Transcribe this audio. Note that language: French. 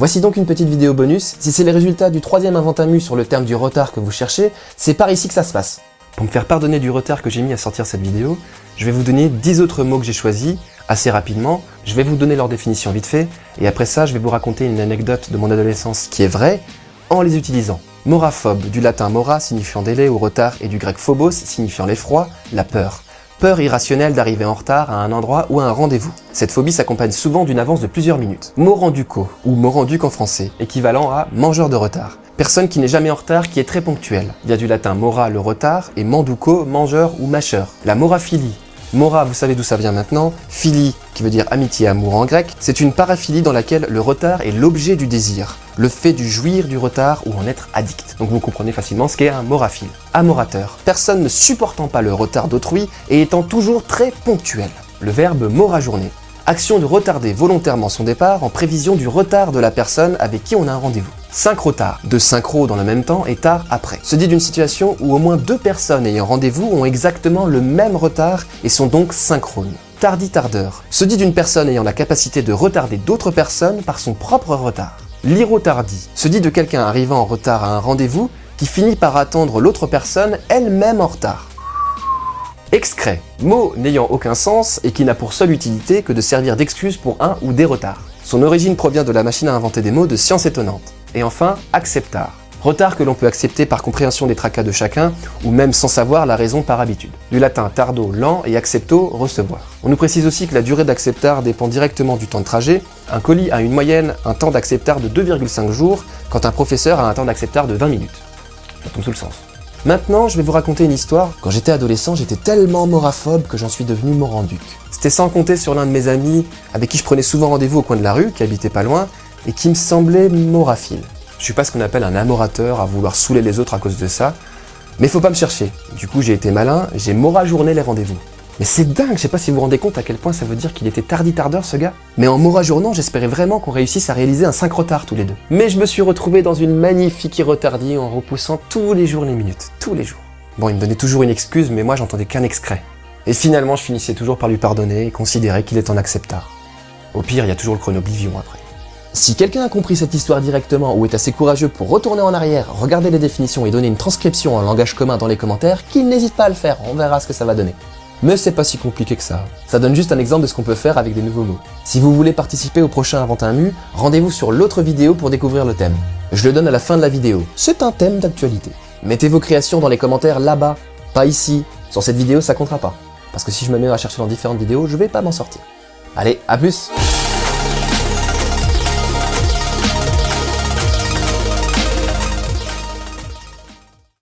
Voici donc une petite vidéo bonus. Si c'est les résultats du troisième inventamu sur le terme du retard que vous cherchez, c'est par ici que ça se passe. Pour me faire pardonner du retard que j'ai mis à sortir cette vidéo, je vais vous donner 10 autres mots que j'ai choisis, assez rapidement, je vais vous donner leur définition vite fait, et après ça je vais vous raconter une anecdote de mon adolescence qui est vraie, en les utilisant. Moraphobe, du latin mora signifiant délai ou retard, et du grec phobos signifiant l'effroi, la peur. Peur irrationnelle d'arriver en retard à un endroit ou à un rendez-vous. Cette phobie s'accompagne souvent d'une avance de plusieurs minutes. Moranduco, ou moranduc en français, équivalent à mangeur de retard. Personne qui n'est jamais en retard, qui est très ponctuel. Via du latin mora, le retard, et manduco, mangeur ou mâcheur. La moraphilie, Mora, vous savez d'où ça vient maintenant. Philie, qui veut dire amitié, amour en grec, c'est une paraphilie dans laquelle le retard est l'objet du désir, le fait du jouir du retard ou en être addict. Donc vous comprenez facilement ce qu'est un moraphile. Amorateur, personne ne supportant pas le retard d'autrui et étant toujours très ponctuel. Le verbe journée action de retarder volontairement son départ en prévision du retard de la personne avec qui on a un rendez-vous. Synchro-tard, de synchro dans le même temps et tard après, se dit d'une situation où au moins deux personnes ayant rendez-vous ont exactement le même retard et sont donc synchrones. Tardi-tardeur, se dit d'une personne ayant la capacité de retarder d'autres personnes par son propre retard. Lyro-tardi, se dit de quelqu'un arrivant en retard à un rendez-vous qui finit par attendre l'autre personne elle-même en retard. Excret, mot n'ayant aucun sens et qui n'a pour seule utilité que de servir d'excuse pour un ou des retards. Son origine provient de la machine à inventer des mots de science étonnante. Et enfin, acceptar. Retard que l'on peut accepter par compréhension des tracas de chacun, ou même sans savoir la raison par habitude. Du latin tardo, lent, et accepto, recevoir. On nous précise aussi que la durée d'acceptar dépend directement du temps de trajet. Un colis a une moyenne un temps d'acceptar de 2,5 jours, quand un professeur a un temps d'acceptar de 20 minutes. Ça tombe sous le sens. Maintenant, je vais vous raconter une histoire. Quand j'étais adolescent, j'étais tellement moraphobe que j'en suis devenu moranduc. C'était sans compter sur l'un de mes amis avec qui je prenais souvent rendez-vous au coin de la rue, qui habitait pas loin, et qui me semblait moraphile. Je suis pas ce qu'on appelle un amorateur à vouloir saouler les autres à cause de ça, mais faut pas me chercher. Du coup, j'ai été malin, j'ai mora-journé les rendez-vous. Mais c'est dingue, je sais pas si vous vous rendez compte à quel point ça veut dire qu'il était tardi-tardeur ce gars. Mais en mora journant, j'espérais vraiment qu'on réussisse à réaliser un 5 retard tous les deux. Mais je me suis retrouvé dans une magnifique retardie en repoussant tous les jours les minutes, tous les jours. Bon, il me donnait toujours une excuse, mais moi j'entendais qu'un excret. Et finalement, je finissais toujours par lui pardonner et considérer qu'il est en acceptard. Au pire, il y a toujours le chronoblivion après. Si quelqu'un a compris cette histoire directement ou est assez courageux pour retourner en arrière, regarder les définitions et donner une transcription en langage commun dans les commentaires, qu'il n'hésite pas à le faire, on verra ce que ça va donner. Mais c'est pas si compliqué que ça. Ça donne juste un exemple de ce qu'on peut faire avec des nouveaux mots. Si vous voulez participer au prochain Invente un Mu, rendez-vous sur l'autre vidéo pour découvrir le thème. Je le donne à la fin de la vidéo. C'est un thème d'actualité. Mettez vos créations dans les commentaires là-bas, pas ici. Sur cette vidéo, ça comptera pas. Parce que si je me à chercher dans différentes vidéos, je vais pas m'en sortir. Allez, à plus